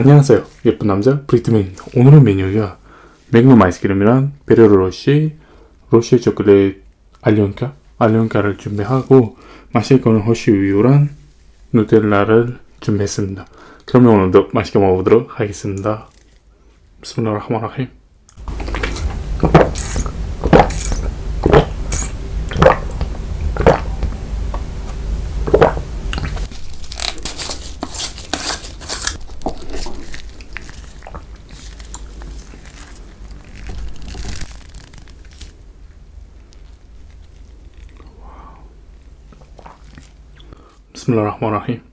안녕하세요. 예쁜 남자 브리트맨입니다. 오늘의 메뉴가 맹금 아이스크림이랑 페레로 로쉐, 로쉐 초콜릿 알리온카, 알리온카를 준비하고 마실 거는 허쉬 우유랑 누텔라를 준비했습니다. 그러면 오늘도 맛있게 먹어보도록 하겠습니다. بسم الله الرحمن الرحيم. 비스밀라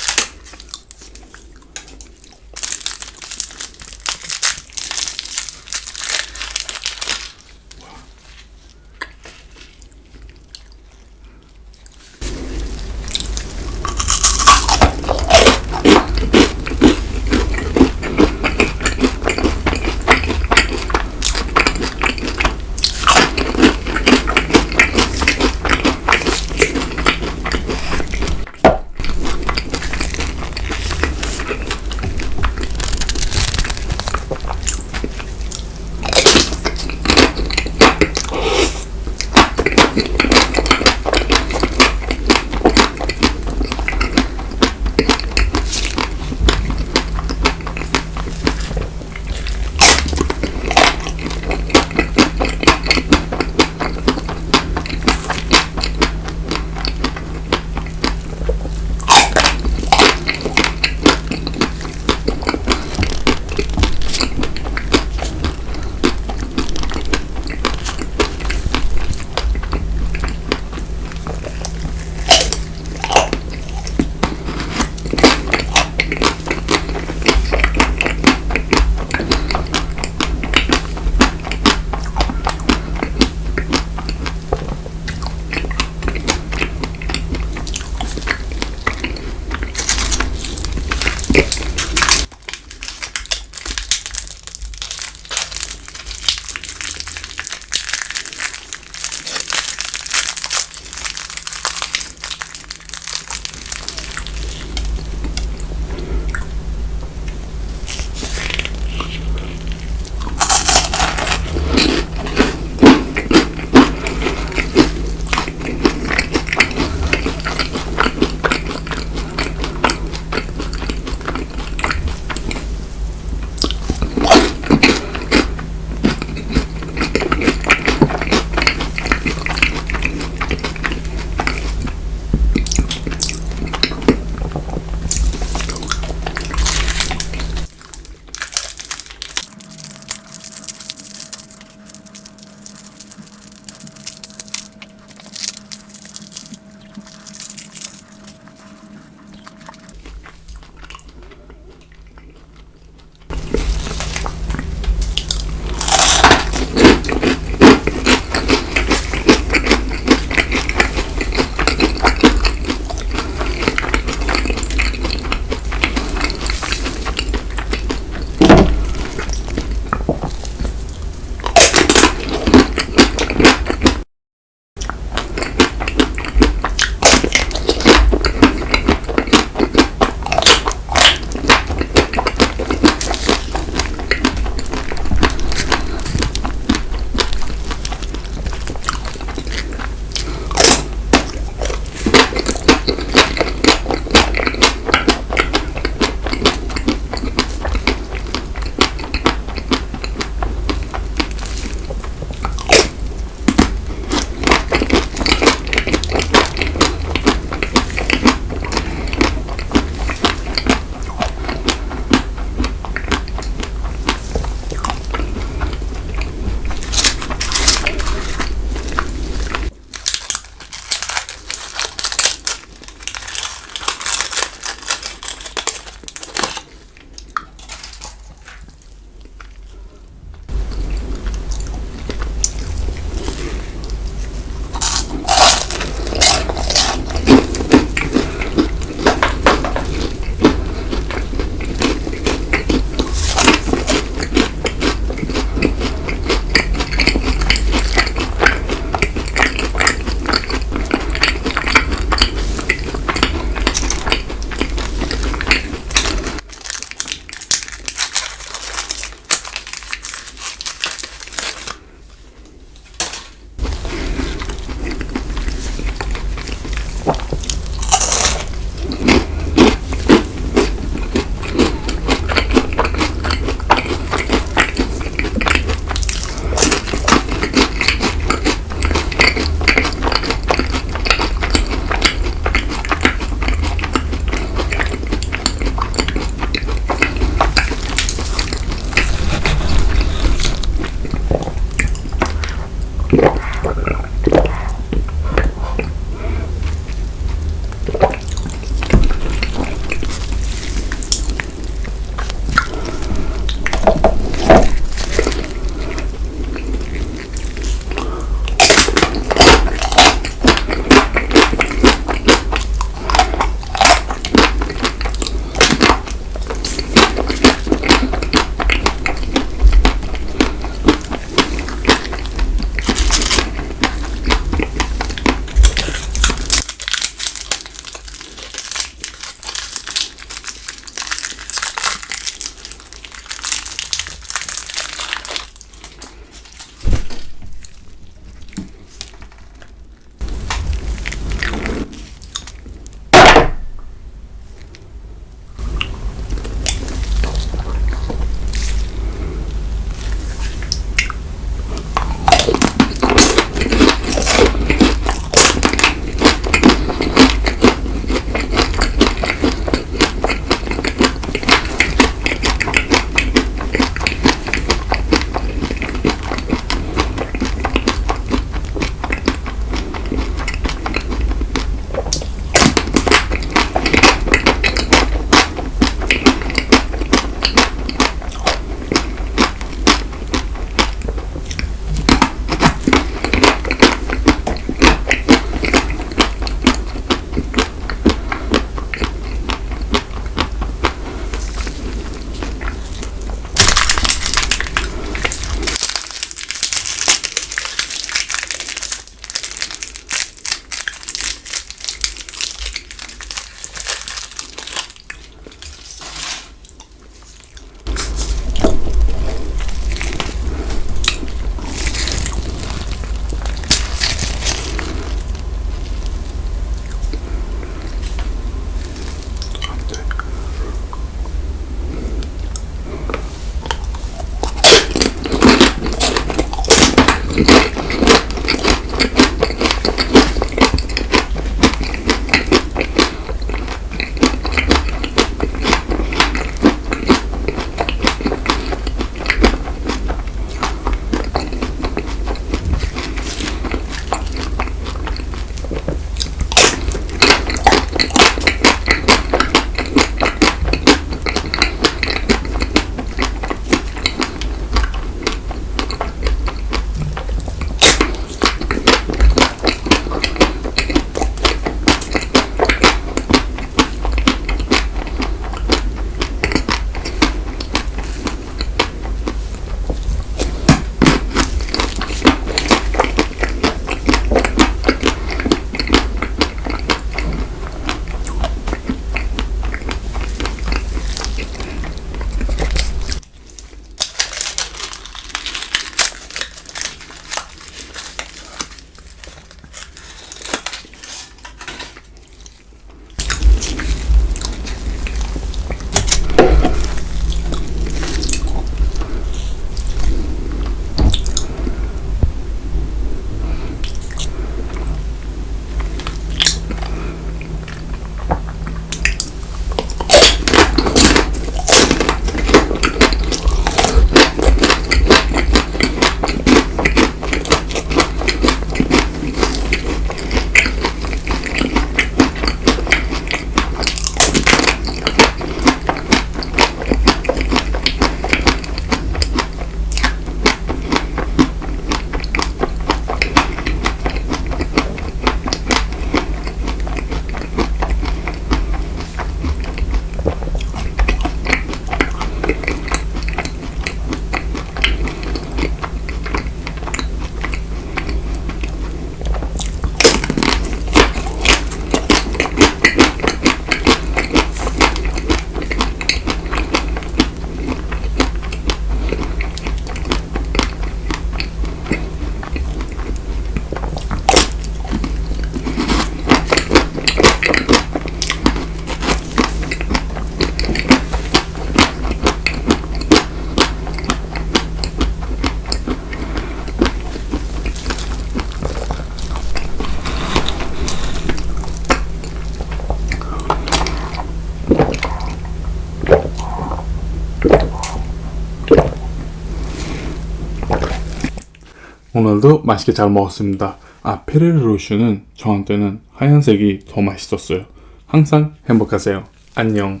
오늘도 맛있게 잘 먹었습니다. 아, 페레르 로슈는 저한테는 하얀색이 더 맛있었어요. 항상 행복하세요. 안녕.